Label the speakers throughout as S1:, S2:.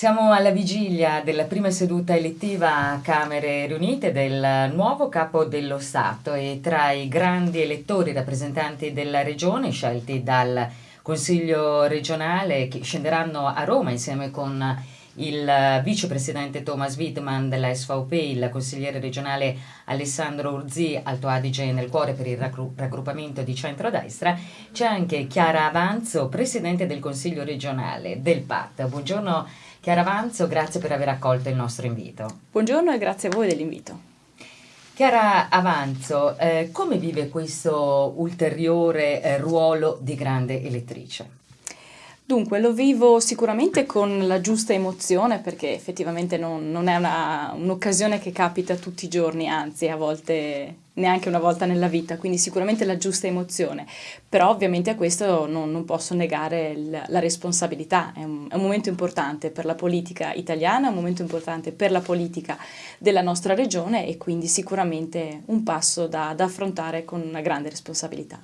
S1: Siamo alla vigilia della prima seduta elettiva a Camere riunite del nuovo capo dello Stato e tra i grandi elettori rappresentanti della regione scelti dal Consiglio regionale che scenderanno a Roma insieme con il vicepresidente Thomas Wittmann della SVP, il consigliere regionale Alessandro Urzi, Alto Adige nel cuore per il raggruppamento di centrodestra, c'è anche Chiara Avanzo, presidente del Consiglio regionale del PAT. Buongiorno Chiara Avanzo, grazie per aver accolto il nostro invito.
S2: Buongiorno e grazie a voi dell'invito.
S1: Chiara Avanzo, eh, come vive questo ulteriore eh, ruolo di grande elettrice?
S2: Dunque, lo vivo sicuramente con la giusta emozione perché effettivamente non, non è un'occasione che capita tutti i giorni, anzi a volte neanche una volta nella vita, quindi sicuramente la giusta emozione, però ovviamente a questo non, non posso negare il, la responsabilità, è un, è un, momento importante per la politica italiana, è un momento importante per la politica della nostra regione e quindi sicuramente un passo da, da affrontare con una grande responsabilità.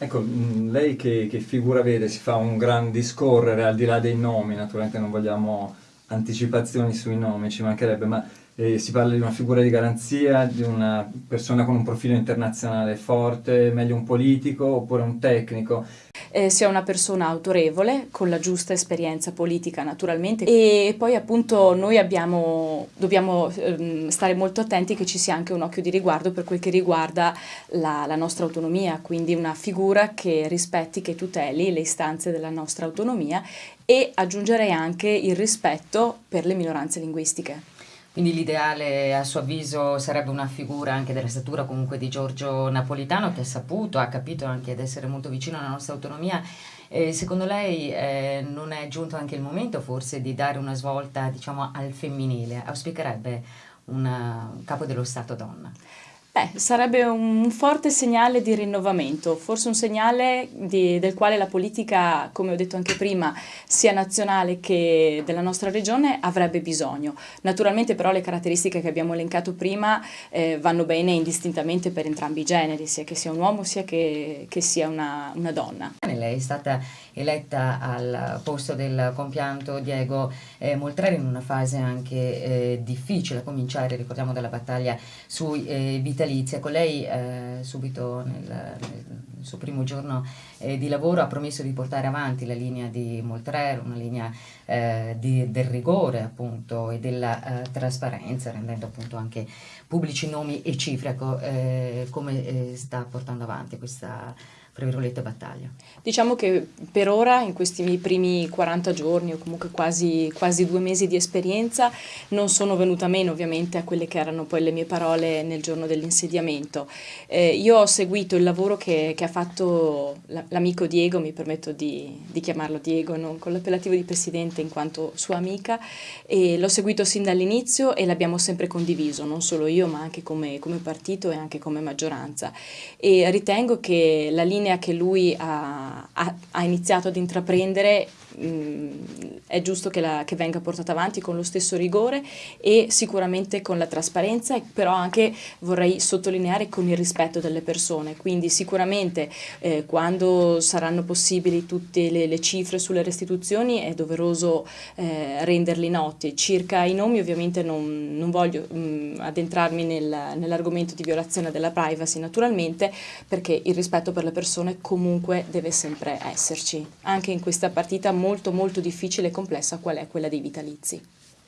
S3: Ecco, mm, lei che, che, figura vede? Si fa un gran discorrere al di là dei nomi, naturalmente non vogliamo anticipazioni sui nomi, ci mancherebbe, ma eh, si parla di una figura di garanzia, di una persona con un profilo internazionale forte, meglio un politico oppure un tecnico?
S2: Eh, sia una persona autorevole, con la giusta esperienza politica naturalmente e poi appunto noi abbiamo, dobbiamo eh, stare molto attenti che ci sia anche un occhio di riguardo per quel che riguarda la, la nostra autonomia, quindi una figura che rispetti, che tuteli le istanze della nostra autonomia e aggiungerei anche il rispetto per le minoranze linguistiche.
S1: Quindi l'ideale a suo avviso sarebbe una figura anche della statura comunque di Giorgio Napolitano che ha saputo, ha capito anche ad essere molto vicino alla nostra autonomia. Eh, secondo lei eh, non è giunto anche il momento forse di dare una svolta diciamo, al femminile? Auspicherebbe un capo dello Stato donna?
S2: Beh, sarebbe un forte segnale di rinnovamento, forse un segnale di, del quale la politica, come ho detto anche prima, sia nazionale che della nostra regione avrebbe bisogno. Naturalmente però le caratteristiche che abbiamo elencato prima eh, vanno bene indistintamente per entrambi i generi, sia che sia un uomo sia che, che sia una, una donna.
S1: Lei è stata eletta al posto del compianto Diego eh, Moltreri in una fase anche eh, difficile, a cominciare, ricordiamo, dalla battaglia sui eh, vitalizia. Con lei eh, subito nel, nel, suo primo giorno eh, di lavoro ha promesso di portare avanti la linea di Moltreri, una linea eh, di, del rigore appunto e della trasparenza, rendendo appunto anche pubblici nomi e cifre. Ecco, come sta portando avanti questa tra virgolette, battaglia.
S2: Diciamo che per ora, in questi miei primi 40 giorni o comunque quasi, quasi due mesi di esperienza, non sono venuta meno ovviamente a quelle che erano poi le mie parole nel giorno dell'insediamento. Eh, io ho seguito il lavoro che, che ha fatto l'amico Diego, mi permetto di, di chiamarlo Diego, non con l'appellativo di presidente in quanto sua amica, e l'ho seguito sin dall'inizio e l'abbiamo sempre condiviso, non solo io ma anche come, come partito e anche come maggioranza. E ritengo che la linea linea che lui ha, ha, ha iniziato ad intraprendere mh, mm, è giusto che, la, che, venga portata avanti con lo stesso rigore e sicuramente con la trasparenza, però anche vorrei sottolineare con il rispetto delle persone, quindi sicuramente eh, quando saranno possibili tutte le, le, cifre sulle restituzioni è doveroso eh, renderli noti. Circa i nomi ovviamente non, non voglio mh, mm, addentrarmi nel, nell'argomento di violazione della privacy naturalmente perché il rispetto per le persone comunque deve sempre esserci, anche in questa partita molto molto difficile e complessa qual è quella dei vitalizi.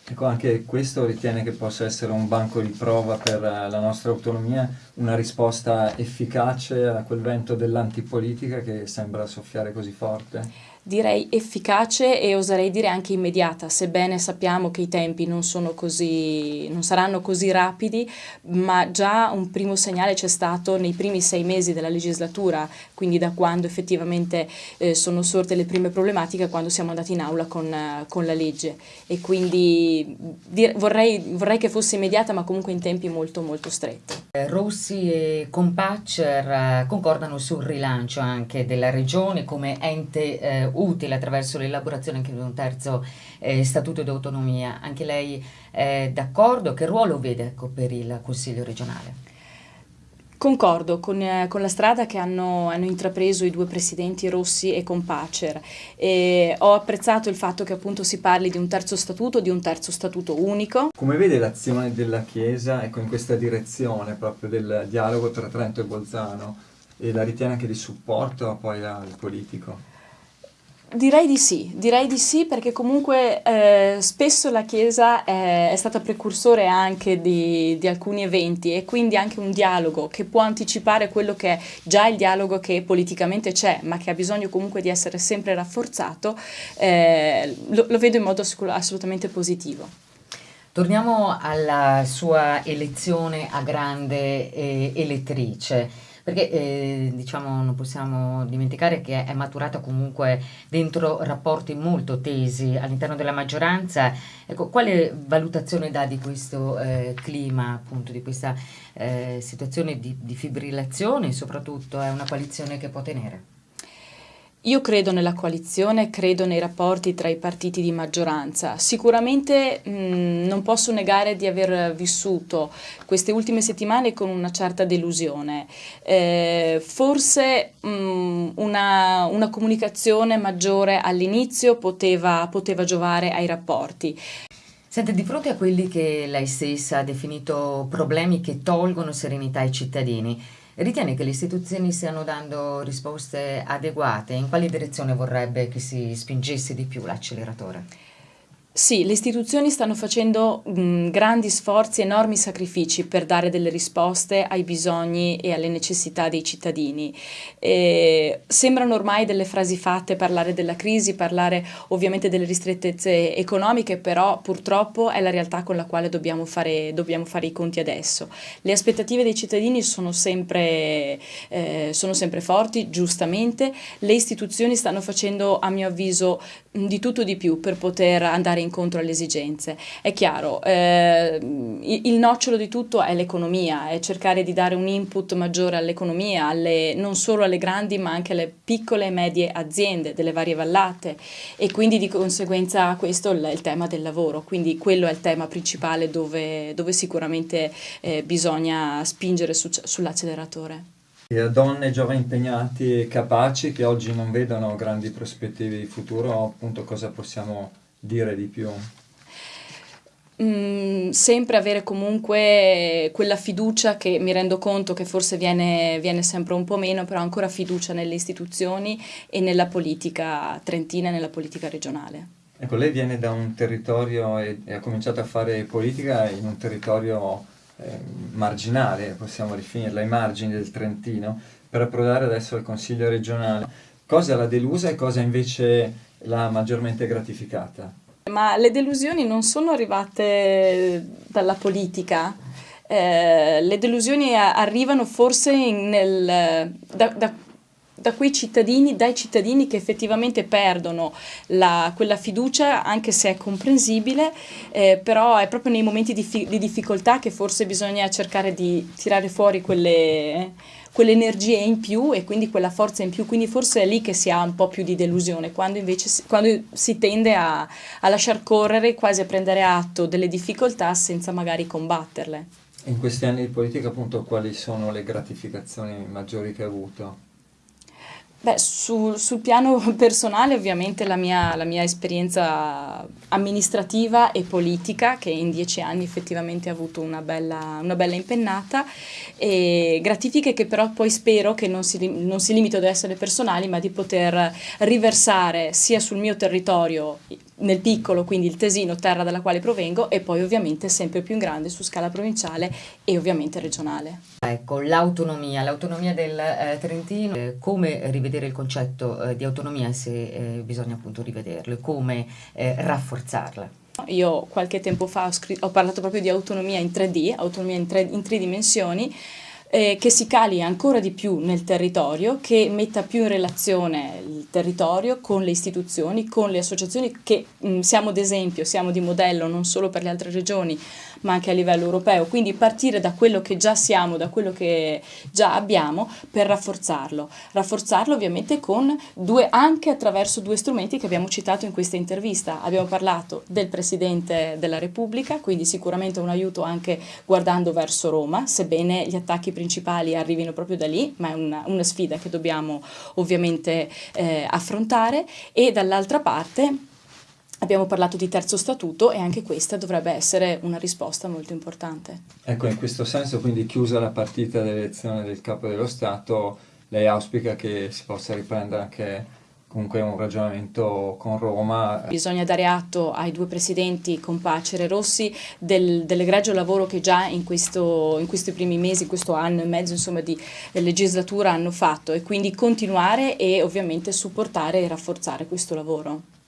S3: Ecco, anche questo ritiene che possa essere un banco di prova per la nostra autonomia, una risposta efficace a quel vento dell'antipolitica che sembra soffiare così forte?
S2: Direi efficace e oserei dire anche immediata, sebbene sappiamo che i tempi non, così, non saranno così rapidi, ma già un primo segnale c'è stato nei primi sei mesi della legislatura, quindi da quando effettivamente eh, sono sorte le prime problematiche, quando siamo andati in aula con, con la legge e quindi dire, vorrei, vorrei, che fosse immediata ma comunque in tempi molto molto stretti.
S1: Eh, Rossi e Compaccer eh, concordano sul rilancio anche della regione come ente eh, utile attraverso l'elaborazione anche di un terzo eh, statuto di autonomia. Anche lei è d'accordo? Che ruolo vede ecco, per il Consiglio regionale?
S2: Concordo con, eh, con la strada che hanno, hanno, intrapreso i due presidenti Rossi e Compacer. E ho apprezzato il fatto che appunto si parli di un terzo statuto, di un terzo statuto unico.
S3: Come vede l'azione della Chiesa ecco, in questa direzione proprio del dialogo tra Trento e Bolzano e la ritiene anche di supporto poi al politico?
S2: Direi di sì, direi di sì perché comunque eh, spesso la Chiesa è, è, stata precursore anche di, di, alcuni eventi e quindi anche un dialogo che può anticipare quello che è già il dialogo che politicamente c'è ma che ha bisogno comunque di essere sempre rafforzato, eh, lo, lo, vedo in modo assolutamente positivo.
S1: Torniamo alla sua elezione a grande eh, elettrice perché eh, diciamo non possiamo dimenticare che è maturata comunque dentro rapporti molto tesi all'interno della maggioranza. Ecco, quale valutazione dà di questo eh, clima, appunto, di questa eh, situazione di, di fibrillazione soprattutto è una coalizione che può tenere?
S2: Io credo nella coalizione, credo nei rapporti tra i partiti di maggioranza. Sicuramente mh, non posso negare di aver vissuto queste ultime settimane con una certa delusione. Eh, forse mh, una, una, comunicazione maggiore all'inizio poteva, poteva giovare ai rapporti.
S1: Sente, di fronte a quelli che lei stessa ha definito problemi che tolgono serenità ai cittadini, Ritiene che le istituzioni stiano dando risposte adeguate? In quale direzione vorrebbe che si spingesse di più l'acceleratore?
S2: Sì, le istituzioni stanno facendo mh, grandi sforzi, enormi sacrifici per dare delle risposte ai bisogni e alle necessità dei cittadini. E sembrano ormai delle frasi fatte parlare della crisi, parlare ovviamente delle ristrettezze economiche, però purtroppo è la realtà con la quale dobbiamo fare, dobbiamo fare i conti adesso. Le aspettative dei cittadini sono sempre, eh, sono sempre forti, giustamente. Le istituzioni stanno facendo, a mio avviso, di tutto di più per poter andare incontro alle esigenze. È chiaro, eh, il nocciolo di tutto è l'economia, è cercare di dare un input maggiore all'economia, alle, non solo alle grandi ma anche alle piccole e medie aziende delle varie vallate. E quindi di conseguenza questo è il tema del lavoro, quindi quello è il tema principale dove, dove sicuramente eh, bisogna spingere su, sull'acceleratore.
S3: Donne giovani impegnati e capaci che oggi non vedono grandi prospettive di futuro, appunto cosa possiamo dire di più?
S2: Mm, sempre avere comunque quella fiducia che mi rendo conto che forse viene, viene, sempre un po' meno, però ancora fiducia nelle istituzioni e nella politica trentina e nella politica regionale.
S3: Ecco, lei viene da un territorio e, e ha cominciato a fare politica in un territorio eh, marginale, possiamo definirla, ai margini del Trentino, per approdare adesso al Consiglio regionale. Cosa l'ha delusa e cosa invece l'ha maggiormente gratificata?
S2: Ma le delusioni non sono arrivate dalla politica, eh, le delusioni arrivano forse nel, da, da da quei cittadini, dai cittadini che effettivamente perdono la, quella fiducia, anche se è comprensibile, eh, però è proprio nei momenti di, di, difficoltà che forse bisogna cercare di tirare fuori quelle, quelle energie in più e quindi quella forza in più, quindi forse è lì che si ha un po' più di delusione, quando invece si, quando si tende a, a lasciar correre, quasi a prendere atto delle difficoltà senza magari combatterle.
S3: In questi anni di politica appunto quali sono le gratificazioni maggiori che ha avuto?
S2: Beh, sul, sul piano personale ovviamente la mia, la mia, esperienza amministrativa e politica, che in dieci anni effettivamente ha avuto una bella, una bella impennata, e gratifiche che però poi spero che non si, non si limitino ad essere personali, ma di poter riversare sia sul mio territorio nel piccolo, quindi il Tesino, terra dalla quale provengo, e poi ovviamente sempre più in grande su scala provinciale e ovviamente regionale.
S1: Ecco, l'autonomia, l'autonomia del eh, Trentino, eh, come rivedere il concetto eh, di autonomia se eh, bisogna appunto rivederlo e come eh, rafforzarla?
S2: Io qualche tempo fa ho, ho, parlato proprio di autonomia in 3D, autonomia in tre, in tre dimensioni, eh, che si cali ancora di più nel territorio, che metta più in relazione il territorio con le istituzioni, con le associazioni che mh, mm, siamo d'esempio, siamo di modello non solo per le altre regioni ma anche a livello europeo, quindi partire da quello che già siamo, da quello che già abbiamo per rafforzarlo. Rafforzarlo ovviamente con due, anche attraverso due strumenti che abbiamo citato in questa intervista. Abbiamo parlato del Presidente della Repubblica, quindi sicuramente un aiuto anche guardando verso Roma, sebbene gli attacchi principali arrivino proprio da lì, ma è una, una sfida che dobbiamo ovviamente eh, affrontare e dall'altra parte Abbiamo parlato di terzo statuto e anche questa dovrebbe essere una risposta molto importante.
S3: Ecco, in questo senso, quindi chiusa la partita dell'elezione del capo dello Stato, lei auspica che si possa riprendere anche comunque un ragionamento con Roma.
S2: Bisogna dare atto ai due presidenti Compacere e Rossi del, dell'egregio lavoro che già in, questo, in, questi primi mesi, questo anno e mezzo insomma, di legislatura hanno fatto e quindi continuare e ovviamente supportare e rafforzare questo lavoro.